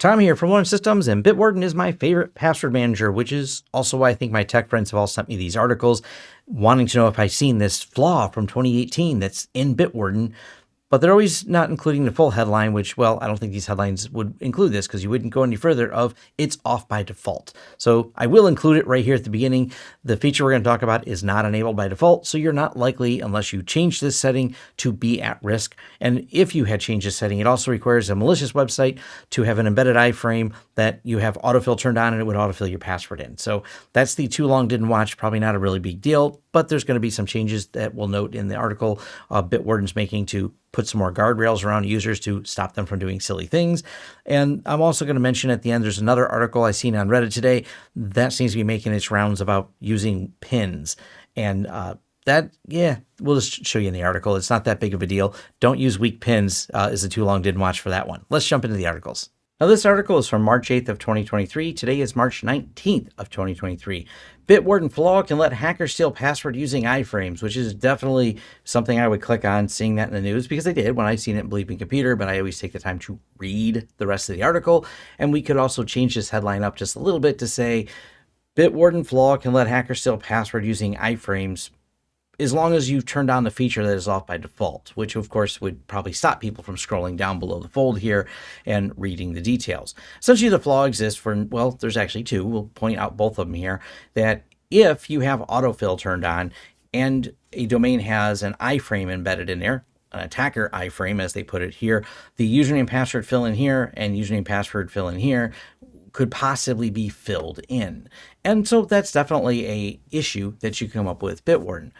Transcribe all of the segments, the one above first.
Tom here from Lawrence Systems, and Bitwarden is my favorite password manager, which is also why I think my tech friends have all sent me these articles wanting to know if I've seen this flaw from 2018 that's in Bitwarden but they're always not including the full headline, which, well, I don't think these headlines would include this because you wouldn't go any further of it's off by default. So I will include it right here at the beginning. The feature we're going to talk about is not enabled by default, so you're not likely, unless you change this setting, to be at risk. And if you had changed this setting, it also requires a malicious website to have an embedded iframe that you have autofill turned on and it would autofill your password in. So that's the too long didn't watch, probably not a really big deal, but there's going to be some changes that we'll note in the article uh, Bitwarden's making to put some more guardrails around users to stop them from doing silly things. And I'm also going to mention at the end, there's another article I seen on Reddit today that seems to be making its rounds about using pins. And uh, that, yeah, we'll just show you in the article. It's not that big of a deal. Don't use weak pins uh, is a too long didn't watch for that one. Let's jump into the articles. Now this article is from March 8th of 2023. Today is March 19th of 2023. Bitwarden flaw can let hackers steal password using iframes, which is definitely something I would click on seeing that in the news because I did when I seen it in Bleeping Computer, but I always take the time to read the rest of the article. And we could also change this headline up just a little bit to say Bitwarden flaw can let hackers steal password using iframes as long as you've turned on the feature that is off by default, which of course would probably stop people from scrolling down below the fold here and reading the details. Essentially, the flaw exists for, well, there's actually two. We'll point out both of them here, that if you have autofill turned on and a domain has an iframe embedded in there, an attacker iframe, as they put it here, the username password fill in here and username password fill in here could possibly be filled in. And so that's definitely a issue that you come up with Bitwarden.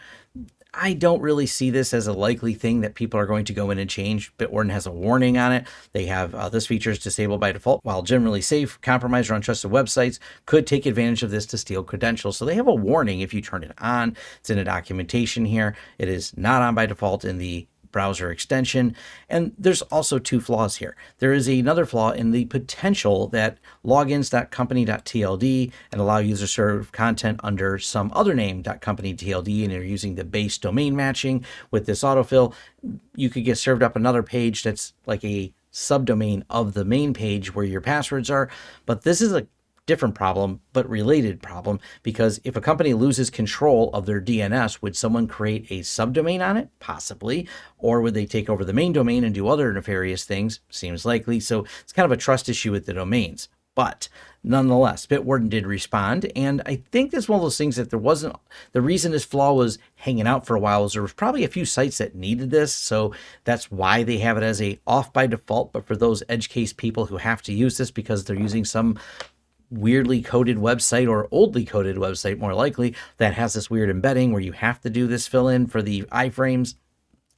I don't really see this as a likely thing that people are going to go in and change. Bitwarden has a warning on it. They have uh, this feature is disabled by default, while generally safe, compromised or untrusted websites could take advantage of this to steal credentials. So they have a warning if you turn it on. It's in a documentation here. It is not on by default in the browser extension. And there's also two flaws here. There is another flaw in the potential that logins.company.tld and allow user serve content under some other name .company.tld and you're using the base domain matching with this autofill, you could get served up another page that's like a subdomain of the main page where your passwords are. But this is a different problem, but related problem, because if a company loses control of their DNS, would someone create a subdomain on it? Possibly. Or would they take over the main domain and do other nefarious things? Seems likely. So it's kind of a trust issue with the domains. But nonetheless, Bitwarden did respond, and I think that's one of those things that there wasn't, the reason this flaw was hanging out for a while was there was probably a few sites that needed this, so that's why they have it as a off by default, but for those edge case people who have to use this because they're using some weirdly coded website or oldly coded website more likely that has this weird embedding where you have to do this fill in for the iframes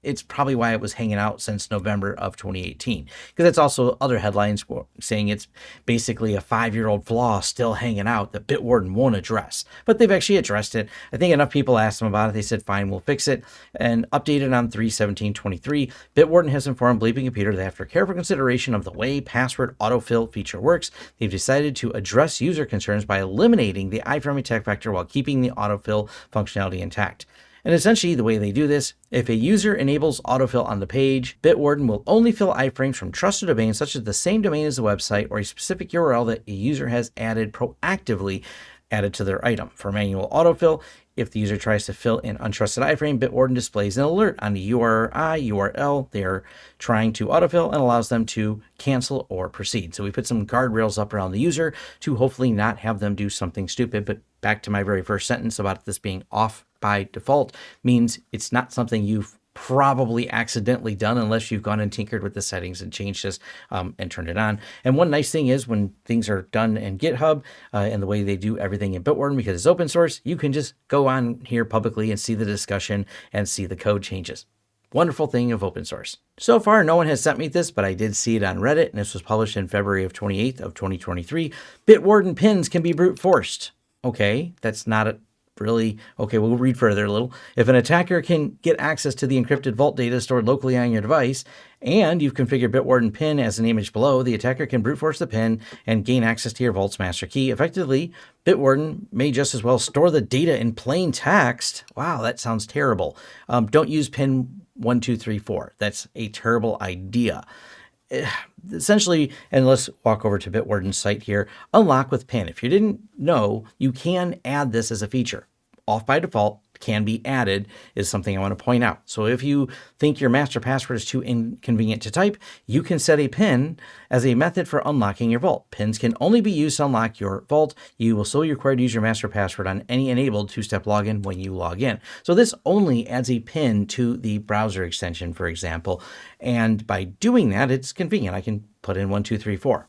it's probably why it was hanging out since November of 2018. Because that's also other headlines saying it's basically a five-year-old flaw still hanging out that Bitwarden won't address. But they've actually addressed it. I think enough people asked them about it. They said, fine, we'll fix it. And updated on 31723, Bitwarden has informed Bleeping Computer that after careful consideration of the way password autofill feature works, they've decided to address user concerns by eliminating the iframe attack vector while keeping the autofill functionality intact. And essentially the way they do this, if a user enables autofill on the page, Bitwarden will only fill iframes from trusted domains such as the same domain as the website or a specific URL that a user has added proactively added to their item. For manual autofill, if the user tries to fill in untrusted iframe, Bitwarden displays an alert on the URI, URL they are trying to autofill and allows them to cancel or proceed. So we put some guardrails up around the user to hopefully not have them do something stupid. But back to my very first sentence about this being off by default means it's not something you've probably accidentally done unless you've gone and tinkered with the settings and changed this um, and turned it on. And one nice thing is when things are done in GitHub uh, and the way they do everything in Bitwarden because it's open source, you can just go on here publicly and see the discussion and see the code changes. Wonderful thing of open source. So far, no one has sent me this, but I did see it on Reddit, and this was published in February of 28th of 2023. Bitwarden pins can be brute forced. Okay, that's not a really, okay, we'll read further a little. If an attacker can get access to the encrypted vault data stored locally on your device, and you've configured Bitwarden PIN as an image below, the attacker can brute force the PIN and gain access to your vault's master key. Effectively, Bitwarden may just as well store the data in plain text. Wow, that sounds terrible. Um, don't use PIN 1234. That's a terrible idea. essentially, and let's walk over to Bitwarden's site here, unlock with PIN. If you didn't know, you can add this as a feature. Off by default, can be added is something I want to point out. So if you think your master password is too inconvenient to type, you can set a PIN as a method for unlocking your vault. PINs can only be used to unlock your vault. You will still be required to use your master password on any enabled two-step login when you log in. So this only adds a PIN to the browser extension, for example. And by doing that, it's convenient. I can put in 1234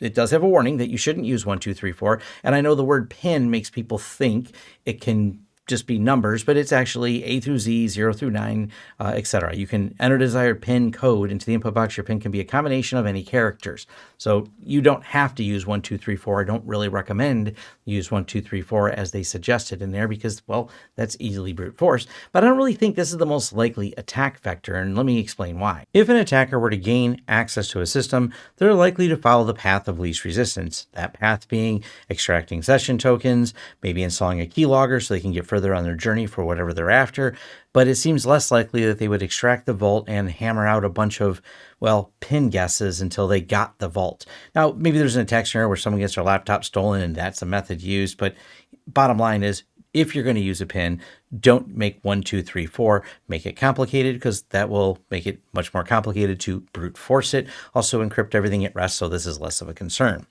it does have a warning that you shouldn't use 1234 and i know the word pin makes people think it can just be numbers, but it's actually A through Z, 0 through 9, uh, etc. You can enter desired PIN code into the input box. Your PIN can be a combination of any characters. So you don't have to use 1, 2, 3, 4. I don't really recommend use 1, 2, 3, 4 as they suggested in there because, well, that's easily brute force. But I don't really think this is the most likely attack vector, and let me explain why. If an attacker were to gain access to a system, they're likely to follow the path of least resistance. That path being extracting session tokens, maybe installing a keylogger so they can get further on their journey for whatever they're after, but it seems less likely that they would extract the vault and hammer out a bunch of, well, pin guesses until they got the vault. Now, maybe there's an attack scenario where someone gets their laptop stolen and that's a method used, but bottom line is if you're going to use a pin, don't make one, two, three, four, make it complicated because that will make it much more complicated to brute force it. Also encrypt everything at rest so this is less of a concern.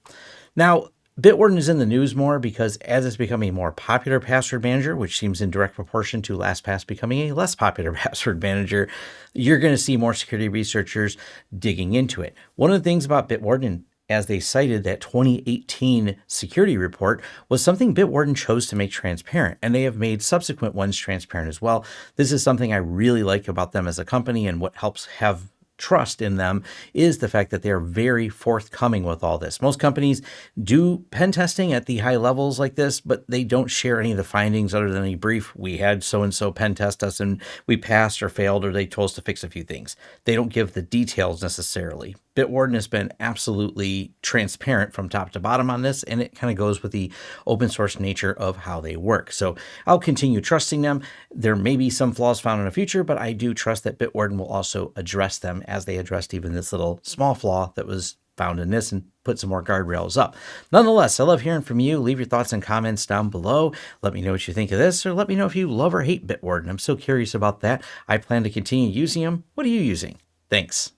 Now, Bitwarden is in the news more because as it's becoming a more popular password manager, which seems in direct proportion to LastPass becoming a less popular password manager, you're going to see more security researchers digging into it. One of the things about Bitwarden, as they cited that 2018 security report, was something Bitwarden chose to make transparent, and they have made subsequent ones transparent as well. This is something I really like about them as a company and what helps have trust in them is the fact that they are very forthcoming with all this. Most companies do pen testing at the high levels like this, but they don't share any of the findings other than a brief, we had so-and-so pen test us and we passed or failed, or they told us to fix a few things. They don't give the details necessarily. Bitwarden has been absolutely transparent from top to bottom on this, and it kind of goes with the open source nature of how they work. So I'll continue trusting them. There may be some flaws found in the future, but I do trust that Bitwarden will also address them as they addressed even this little small flaw that was found in this and put some more guardrails up. Nonetheless, I love hearing from you. Leave your thoughts and comments down below. Let me know what you think of this, or let me know if you love or hate Bitwarden. I'm so curious about that. I plan to continue using them. What are you using? Thanks.